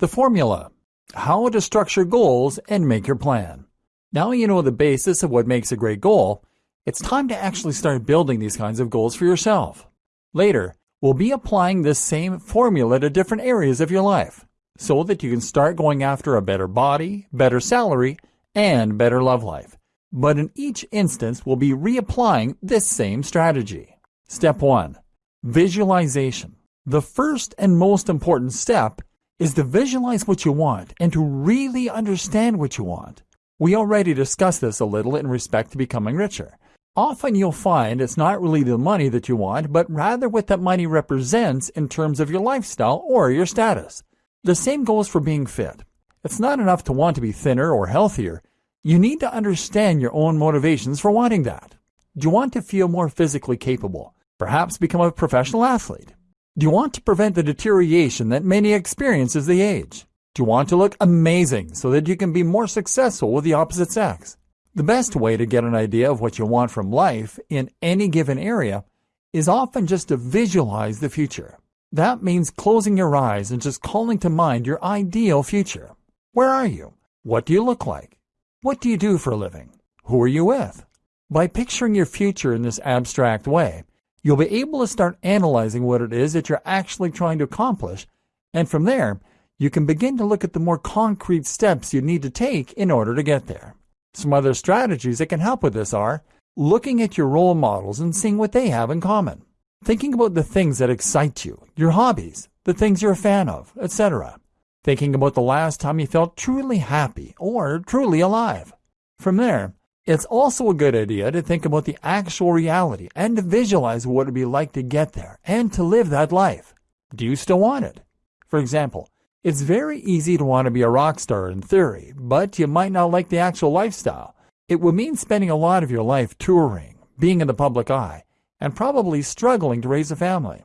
The formula how to structure goals and make your plan. Now you know the basis of what makes a great goal. It's time to actually start building these kinds of goals for yourself. Later, we'll be applying this same formula to different areas of your life so that you can start going after a better body, better salary, and better love life. But in each instance, we'll be reapplying this same strategy. Step 1 Visualization. The first and most important step is to visualize what you want and to really understand what you want. We already discussed this a little in respect to becoming richer. Often you'll find it's not really the money that you want, but rather what that money represents in terms of your lifestyle or your status. The same goes for being fit. It's not enough to want to be thinner or healthier. You need to understand your own motivations for wanting that. Do you want to feel more physically capable? Perhaps become a professional athlete? Do you want to prevent the deterioration that many experience as they age? Do you want to look amazing so that you can be more successful with the opposite sex? The best way to get an idea of what you want from life in any given area is often just to visualize the future. That means closing your eyes and just calling to mind your ideal future. Where are you? What do you look like? What do you do for a living? Who are you with? By picturing your future in this abstract way, You'll be able to start analyzing what it is that you're actually trying to accomplish, and from there, you can begin to look at the more concrete steps you need to take in order to get there. Some other strategies that can help with this are looking at your role models and seeing what they have in common, thinking about the things that excite you, your hobbies, the things you're a fan of, etc. Thinking about the last time you felt truly happy or truly alive. From there, it's also a good idea to think about the actual reality and to visualize what it would be like to get there and to live that life. Do you still want it? For example, it's very easy to want to be a rock star in theory, but you might not like the actual lifestyle. It would mean spending a lot of your life touring, being in the public eye, and probably struggling to raise a family.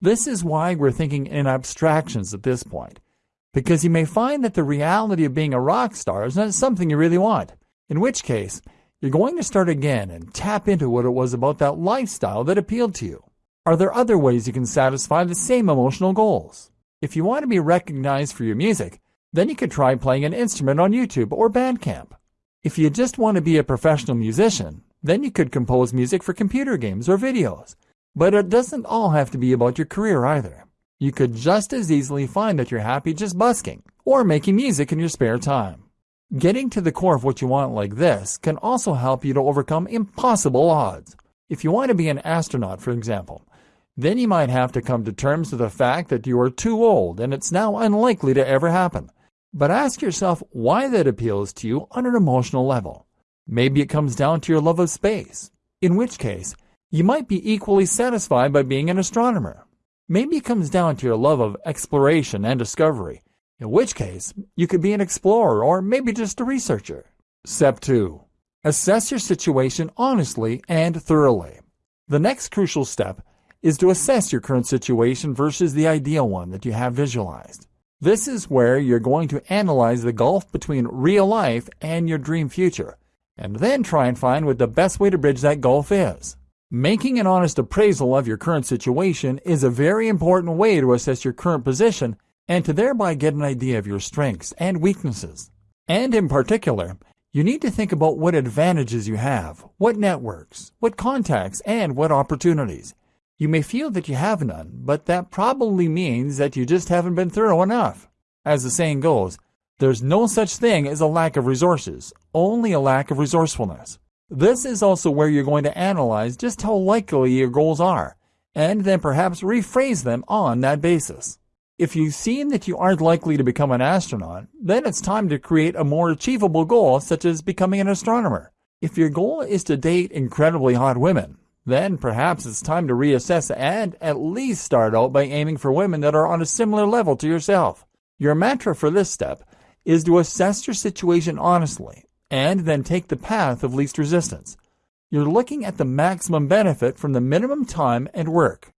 This is why we're thinking in abstractions at this point, because you may find that the reality of being a rock star is not something you really want, in which case, you're going to start again and tap into what it was about that lifestyle that appealed to you. Are there other ways you can satisfy the same emotional goals? If you want to be recognized for your music, then you could try playing an instrument on YouTube or Bandcamp. If you just want to be a professional musician, then you could compose music for computer games or videos. But it doesn't all have to be about your career either. You could just as easily find that you're happy just busking or making music in your spare time. Getting to the core of what you want like this can also help you to overcome impossible odds. If you want to be an astronaut, for example, then you might have to come to terms with the fact that you are too old and it's now unlikely to ever happen. But ask yourself why that appeals to you on an emotional level. Maybe it comes down to your love of space, in which case, you might be equally satisfied by being an astronomer. Maybe it comes down to your love of exploration and discovery, in which case you could be an explorer or maybe just a researcher. Step 2. Assess your situation honestly and thoroughly. The next crucial step is to assess your current situation versus the ideal one that you have visualized. This is where you're going to analyze the gulf between real life and your dream future, and then try and find what the best way to bridge that gulf is. Making an honest appraisal of your current situation is a very important way to assess your current position and to thereby get an idea of your strengths and weaknesses. And in particular, you need to think about what advantages you have, what networks, what contacts, and what opportunities. You may feel that you have none, but that probably means that you just haven't been thorough enough. As the saying goes, there's no such thing as a lack of resources, only a lack of resourcefulness. This is also where you're going to analyze just how likely your goals are, and then perhaps rephrase them on that basis. If you've seen that you aren't likely to become an astronaut, then it's time to create a more achievable goal, such as becoming an astronomer. If your goal is to date incredibly hot women, then perhaps it's time to reassess and at least start out by aiming for women that are on a similar level to yourself. Your mantra for this step is to assess your situation honestly and then take the path of least resistance. You're looking at the maximum benefit from the minimum time and work.